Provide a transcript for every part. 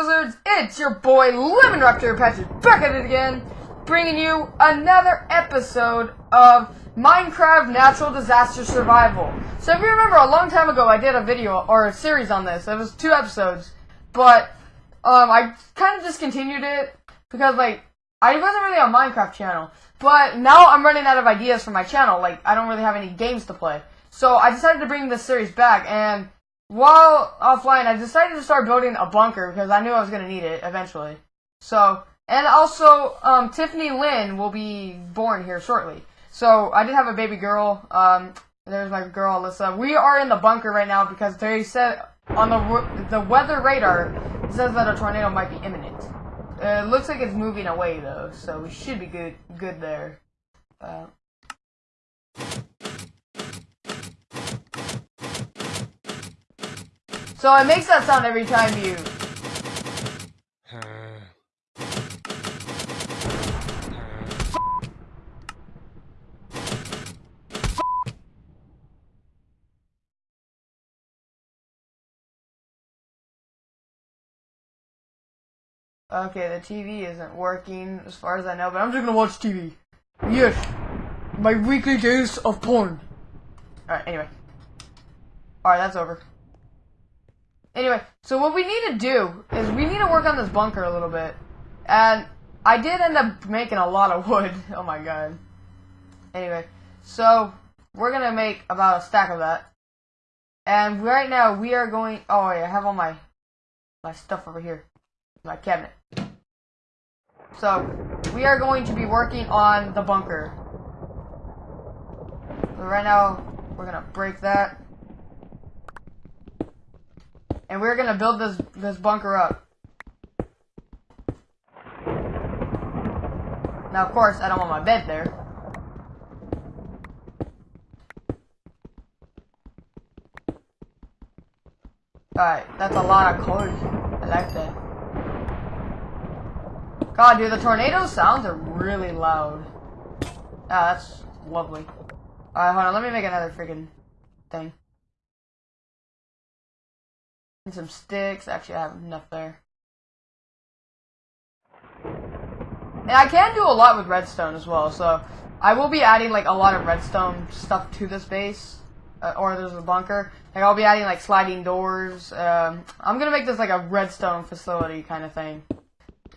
It's your boy Lemon Raptor Patches back at it again, bringing you another episode of Minecraft Natural Disaster Survival. So if you remember, a long time ago I did a video, or a series on this. It was two episodes, but um, I kind of discontinued it because, like, I wasn't really on Minecraft channel. But now I'm running out of ideas for my channel. Like, I don't really have any games to play. So I decided to bring this series back, and while offline, I decided to start building a bunker because I knew I was going to need it eventually. So, and also, um, Tiffany Lynn will be born here shortly. So, I did have a baby girl. Um, there's my girl, Alyssa. We are in the bunker right now because they said on the the weather radar it says that a tornado might be imminent. It looks like it's moving away though, so we should be good good there. Uh, so it makes that sound every time you. Okay, the TV isn't working as far as I know, but I'm just gonna watch TV. Yes, my weekly dose of porn. Alright, anyway. Alright, that's over. Anyway, so what we need to do is we need to work on this bunker a little bit. And I did end up making a lot of wood. Oh my god. Anyway, so we're gonna make about a stack of that. And right now we are going. Oh, yeah, I have all my my stuff over here, my cabinet. So we are going to be working on the bunker. Right now we're gonna break that, and we're gonna build this this bunker up. Now, of course, I don't want my bed there. Alright, that's a lot of code. I like that. God, dude, the tornado sounds are really loud. Ah, that's lovely. Alright, hold on, let me make another freaking thing. And some sticks. Actually, I have enough there. And I can do a lot with redstone as well, so I will be adding like a lot of redstone stuff to this base. Uh, or there's a bunker. Like I'll be adding like sliding doors. Um, I'm gonna make this like a redstone facility kind of thing.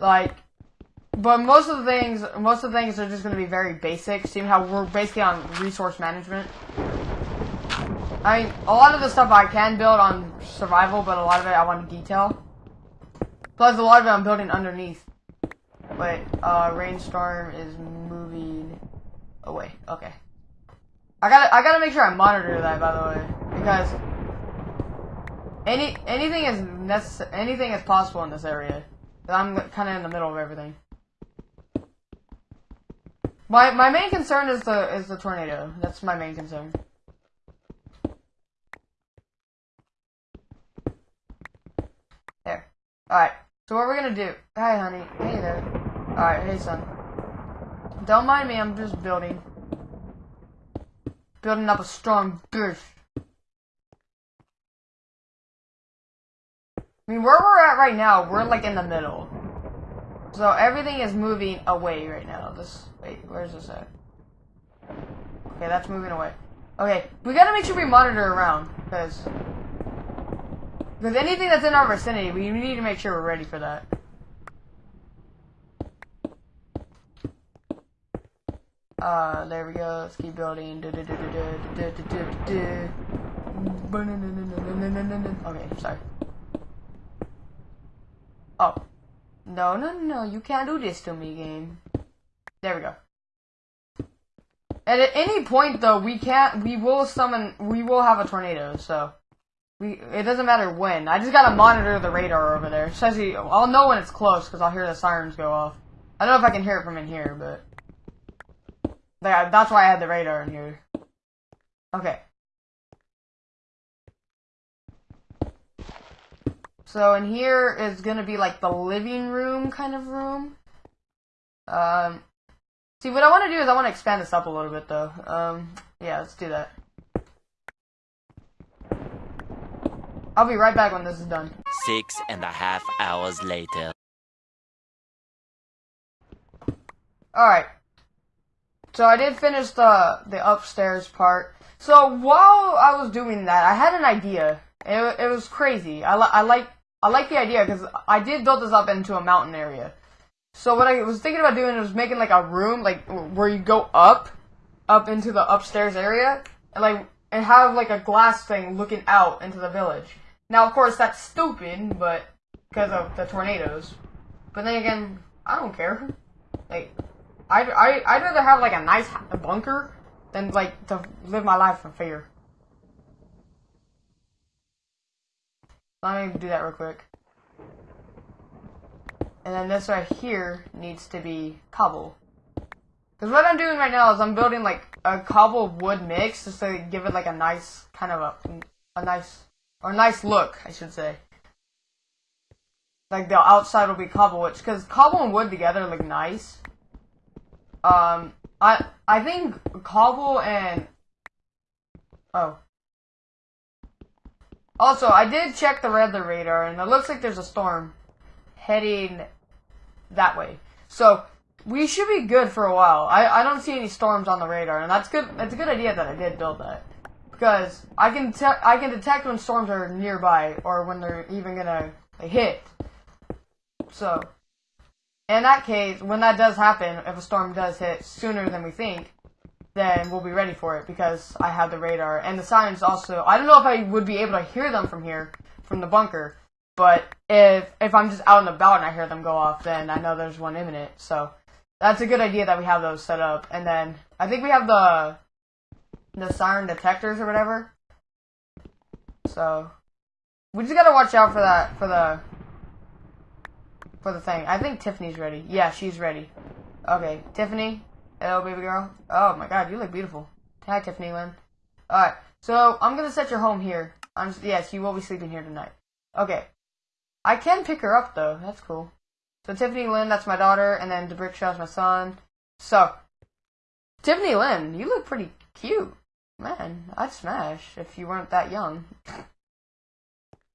Like, but most of the things, most of the things are just gonna be very basic. Seeing how we're basically on resource management. I mean, a lot of the stuff I can build on survival, but a lot of it I want to detail. Plus, a lot of it I'm building underneath. Wait, uh, rainstorm is moving away. Okay. I gotta, I gotta make sure I monitor that, by the way, because any anything is necess anything is possible in this area. I'm kind of in the middle of everything. My my main concern is the is the tornado. That's my main concern. There. All right. So what we're gonna do? Hi, honey. Hey there. All right. Hey, son. Don't mind me. I'm just building. Building up a strong base. I mean, where we're at right now, we're like in the middle. So everything is moving away right now. This, wait, where's this at? Okay, that's moving away. Okay, we gotta make sure we monitor around, because... Because anything that's in our vicinity, we need to make sure we're ready for that. Uh, there we go. Let's keep building. Okay, sorry. Oh. No, no, no, you can't do this to me, game. There we go. And at any point, though, we can't, we will summon, we will have a tornado, so. It doesn't matter when. I just gotta monitor the radar over there. Especially, I'll know when it's close, because I'll hear the sirens go off. I don't know if I can hear it from in here, but... That's why I had the radar in here. Okay. So in here is gonna be like the living room kind of room. Um, see what I want to do is I want to expand this up a little bit though. Um, yeah, let's do that. I'll be right back when this is done. Six and a half hours later. Alright. So I did finish the the upstairs part. So while I was doing that, I had an idea. It, it was crazy. I, li- I like I like the idea because I did build this up into a mountain area. So what I was thinking about doing was making like a room, like where you go up, up into the upstairs area, and like and have like a glass thing looking out into the village. Now, of course, that's stupid, but because of the tornadoes. But then again, I don't care. Like, I I I'd rather have like a nice bunker than like to live my life in fear. Let me do that real quick. And then this right here needs to be cobble. Because what I'm doing right now is I'm building like a cobble wood mix just to give it like a nice kind of a a nice or nice look, I should say. Like the outside will be cobble, which because cobble and wood together look nice. Um, I I think cobble and oh. Also, I did check the weather radar, and it looks like there's a storm heading that way. So we should be good for a while. I, I don't see any storms on the radar, and that's good. It's a good idea that I did build that because I can te- I can detect when storms are nearby or when they're even gonna hit. So, in that case, when that does happen, if a storm does hit sooner than we think, then we'll be ready for it because I have the radar and the signs also. I don't know if I would be able to hear them from here, from the bunker, but if if I'm just out and about and I hear them go off, then I know there's one imminent. So that's a good idea that we have those set up. And then I think we have the the siren detectors or whatever. So we just gotta watch out for that for the for the thing. I think Tiffany's ready. Yeah, she's ready. Okay, Tiffany. Hello, baby girl. Oh my God, you look beautiful. Hi, Tiffany Lynn. All right, so I'm gonna set your home here. I'm just, yes, you will be sleeping here tonight. Okay, I can pick her up though. That's cool. So Tiffany Lynn, that's my daughter, and then DeBrickshaw's my son. So, Tiffany Lynn, you look pretty cute. Man, I'd smash if you weren't that young.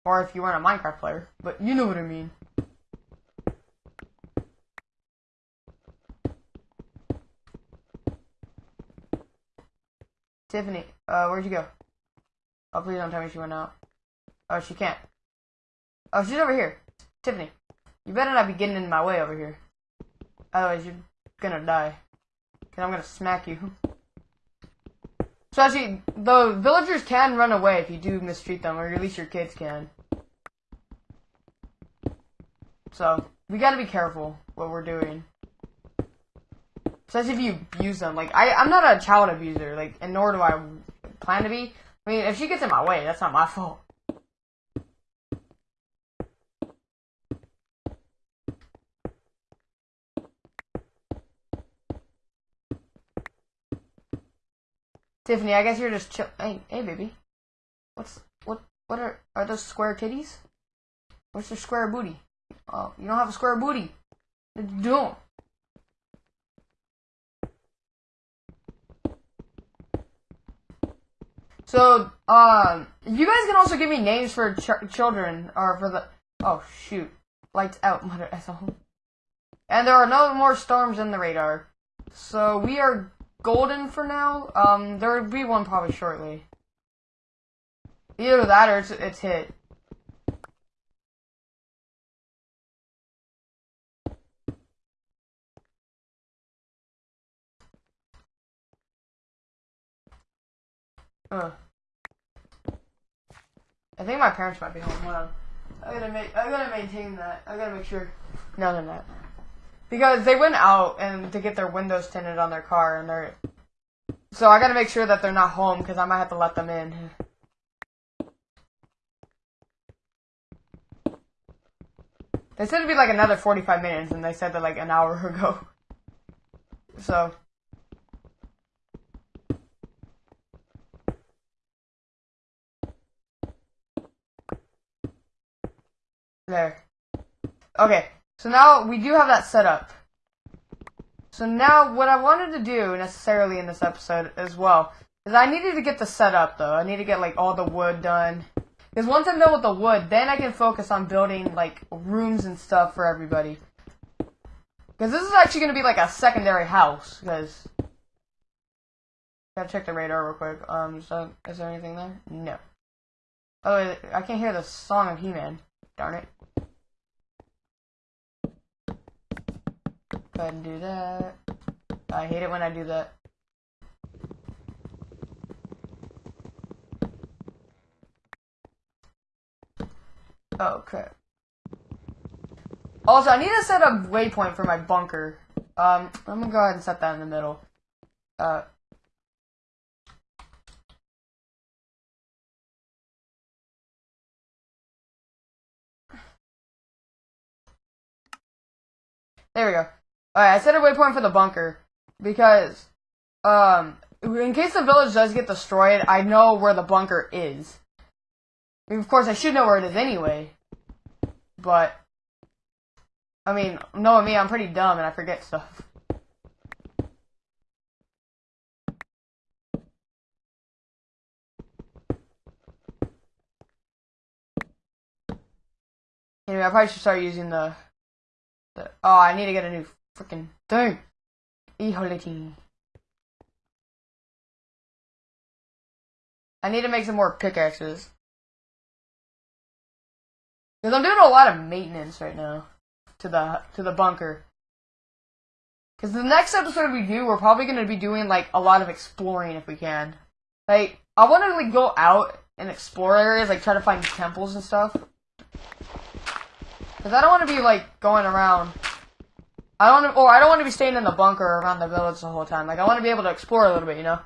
or if you weren't a Minecraft player. But you know what I mean. Tiffany, uh, where'd you go? Oh, please don't tell me she went out. Oh, she can't. Oh, she's over here. Tiffany, you better not be getting in my way over here. Otherwise, you're gonna die. Cause I'm gonna smack you. So actually, the villagers can run away if you do mistreat them, or at least your kids can. So, we gotta be careful what we're doing. Especially if you abuse them. Like, I, I'm not a child abuser, like, and nor do I plan to be. I mean, if she gets in my way, that's not my fault. Tiffany, I guess you're just chill. Hey, hey, baby. What's what? What are are those square titties? What's your square booty? Oh, you don't have a square booty. You don't. So, um, you guys can also give me names for ch- children or for the. Oh shoot! Lights out, mother. And there are no more storms in the radar, so we are golden for now. Um, there will be one probably shortly. Either that or it's, it's hit. Ugh. I think my parents might be home. Hold on. I gotta make. I gotta maintain that. I gotta make sure. No, they're not. Because they went out and to get their windows tinted on their car, and they're. So I gotta make sure that they're not home because I might have to let them in. They said it'd be like another 45 minutes, and they said that like an hour ago. So. There. Okay, so now we do have that set up. So now what I wanted to do necessarily in this episode as well is I needed to get the setup though. I need to get like all the wood done Because once I'm done with the wood, then I can focus on building like rooms and stuff for everybody. Because this is actually going to be like a secondary house. Because gotta check the radar real quick. Um, so is there anything there? No. Oh, I can't hear the song of He-Man. Darn it. Go ahead and do that. I hate it when I do that. Oh, crap. Also, I need to set a waypoint for my bunker. Um, I'm gonna go ahead and set that in the middle. Uh, There we go. Alright, I set a waypoint for the bunker. Because, um, in case the village does get destroyed, I know where the bunker is. I mean, of course, I should know where it is anyway. But, I mean, knowing me, I'm pretty dumb and I forget stuff. Anyway, I probably should start using the the, oh, I need to get a new freaking thing. E-holiday. I need to make some more pickaxes. Because I'm doing a lot of maintenance right now to the to the bunker. Because the next episode we do, we're probably going to be doing like a lot of exploring if we can. Like, I want to like go out and explore areas, like try to find temples and stuff. Because I don't want to be, like, going around. I don't or I don't want to be staying in the bunker around the village the whole time. Like, I want to be able to explore a little bit, you know?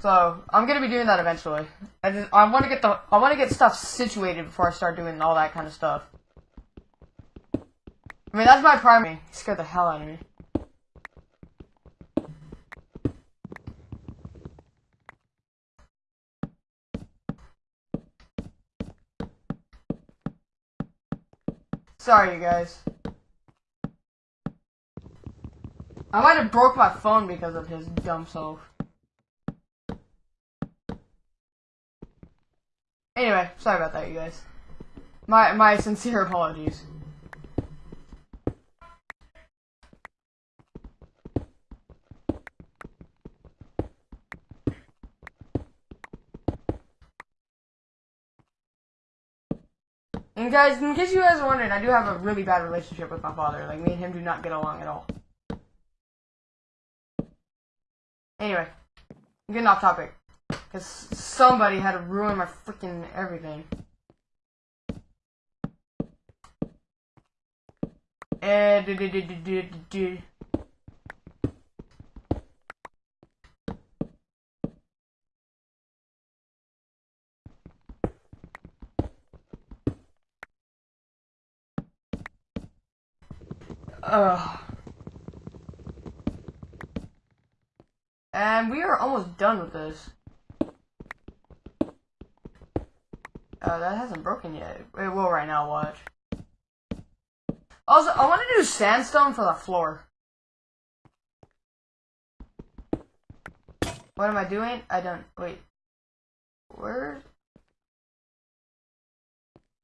So, I'm going to be doing that eventually. I just, I want to get the, I want to get stuff situated before I start doing all that kind of stuff. I mean, that's my primary. He scared the hell out of me. Sorry, you guys. I might have broke my phone because of his dumb self. Anyway, sorry about that, you guys. My my sincere apologies. And guys, in case you guys are wondering, I do have a really bad relationship with my father. Like, me and him do not get along at all. Anyway, getting off topic. Because somebody had to ruin my freaking everything. Eh, and Ugh. And we are almost done with this. Uh, that hasn't broken yet. It will right now, watch. Also, I want to do sandstone for the floor. What am I doing? I don't, wait. Where's,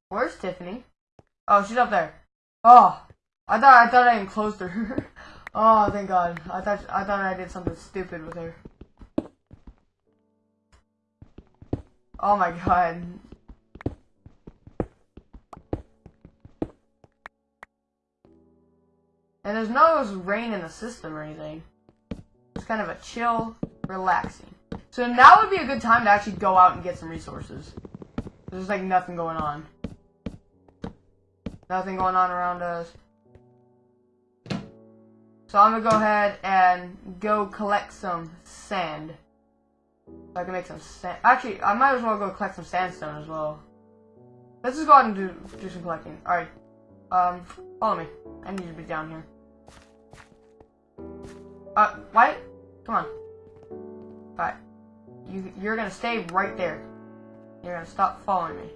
where's Tiffany? Oh, she's up there. Oh, I thought I thought I enclosed her. oh, thank God. I thought I thought I did something stupid with her. Oh my God. And there's no rain in the system or anything. It's kind of a chill, relaxing. So now would be a good time to actually go out and get some resources. There's like nothing going on. Nothing going on around us. So I'm gonna go ahead and go collect some sand. So I can make some sand. Actually, I might as well go collect some sandstone as well. Let's just go ahead and do, do some collecting. Alright. Um, follow me. I need to be down here. Uh, White? Come on. Alright. You, you're gonna stay right there. You're gonna stop following me.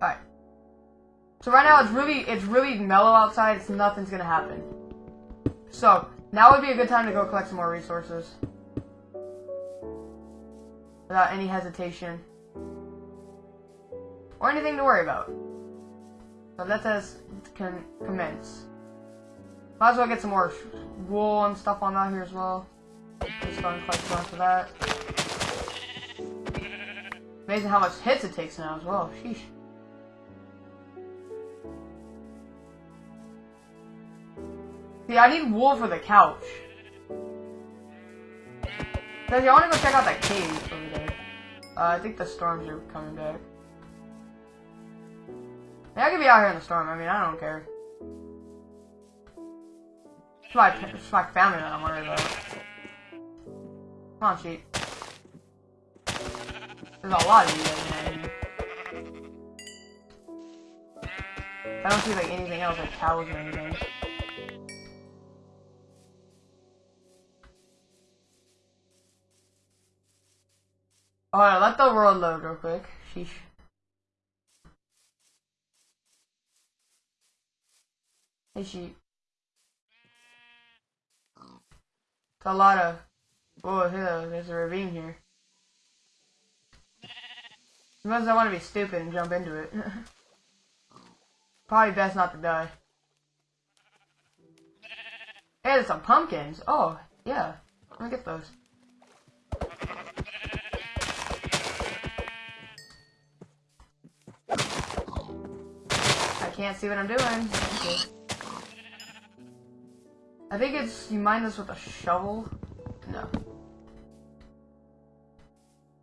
Alright. So right now it's really, it's really mellow outside. It's nothing's gonna happen. So, now would be a good time to go collect some more resources. Without any hesitation. or anything to worry about. So let us con- commence. Might as well get some more wool and stuff on out here as well. Just go and collect a bunch of that. Amazing how much hits it takes now as well. Sheesh. See, I need wool for the couch. I want to go check out that cave over there. Uh, I think the storms are coming back. Yeah, I could be out here in the storm. I mean, I don't care. It's my, it's my family that I'm worried about. Come on, sheep. There's a lot of you guys in. I don't see like anything else like cows or anything. Alright, let the world load real quick. Sheesh. Hey sheep. It's a lot of Oh, hello, there's a ravine here. Unless I want to be stupid and jump into it. Probably best not to die. Hey, there's some pumpkins. Oh, yeah. Let me get those. Can't see what I'm doing. Okay. I think it's, you mine this with a shovel? No.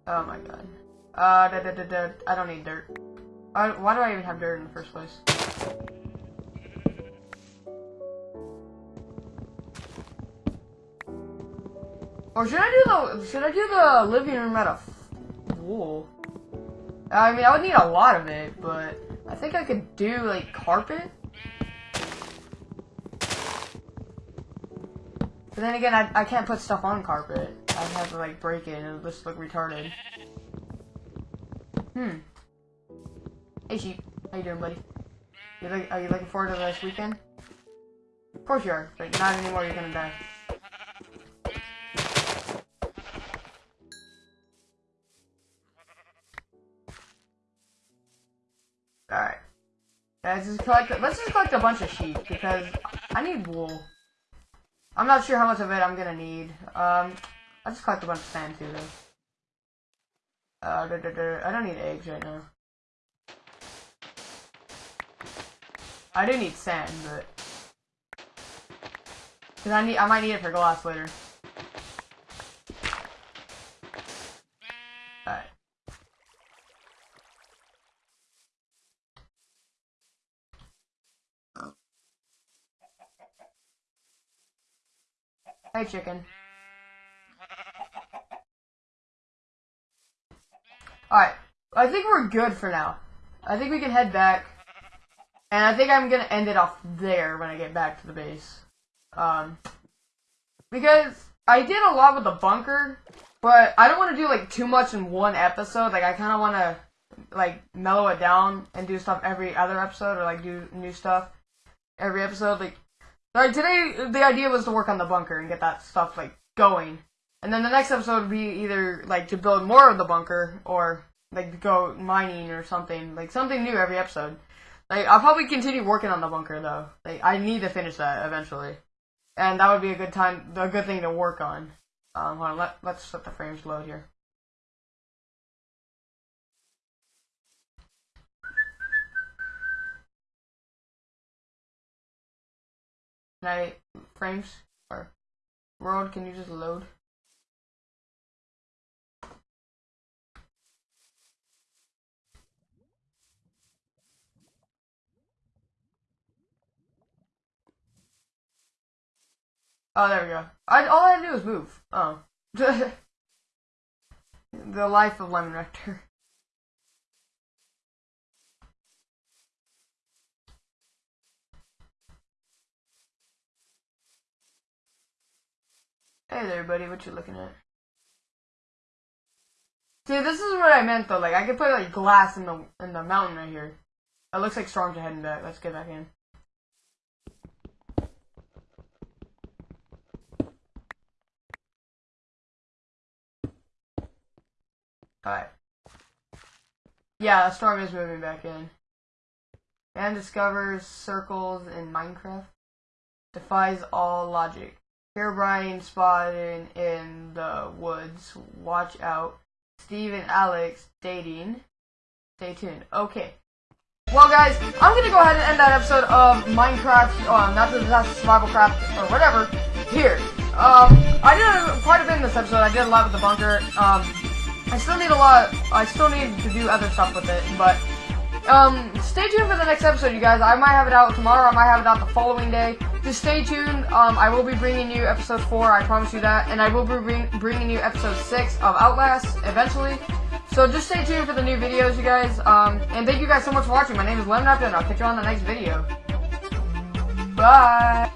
Oh my god. Uh, da, da, da, da. I don't need dirt. Uh, why do I even have dirt in the first place? Or should I do the should I do the living room out of wool? I mean, I would need a lot of it, but I think I could do like carpet. But then again, I, I can't put stuff on carpet. I'd have to like break it and it'll just look retarded. Hmm. Hey sheep, how you doing, buddy? You are you looking forward to this weekend? Of course you are, but not anymore. You're gonna die. Let's just collect. Let's just collect a bunch of sheep because I need wool. I'm not sure how much of it I'm gonna need. Um, I just collect a bunch of sand too, though. Uh. I don't need eggs right now. I do need sand, but because I need, I might need it for glass later. Alright. Hey, chicken. Alright. I think we're good for now. I think we can head back. And I think I'm gonna end it off there when I get back to the base. Um, because I did a lot with the bunker, but I don't want to do like too much in one episode. Like I kind of want to like mellow it down and do stuff every other episode, or like do new stuff every episode. Like, like today, the idea was to work on the bunker and get that stuff like going, and then the next episode would be either like to build more of the bunker or like go mining or something, like something new every episode. Like I'll probably continue working on the bunker though. Like I need to finish that eventually, and that would be a good time, a good thing to work on. Um, hold on, let let's let the frames load here. I frames or world? Can you just load? Oh, there we go. I, all I had to do was move. Oh. the life of Lemon Rector. Hey there, buddy. What you looking at? See, this is what I meant though. Like, I could put like glass in the in the mountain right here. It looks like storms are heading back. Let's get back in. Alright. Yeah, the storm is moving back in. Man discovers circles in Minecraft. Defies all logic. Herobrine spotted in the woods. Watch out. Steve and Alex dating. Stay tuned. Okay. Well, guys, I'm gonna go ahead and end that episode of Minecraft, not the Disaster Survival Craft, or whatever, here. Um, I did quite a bit in this episode. I did a lot with the bunker. Um, I still need a lot. I still need to do other stuff with it, but um, stay tuned for the next episode, you guys. I might have it out tomorrow. I might have it out the following day. Just stay tuned. Um, I will be bringing you episode four. I promise you that, and I will be bring, bringing you episode six of Outlast eventually. So just stay tuned for the new videos, you guys. Um, and thank you guys so much for watching. My name is Lemon and I'll catch you on the next video. Bye.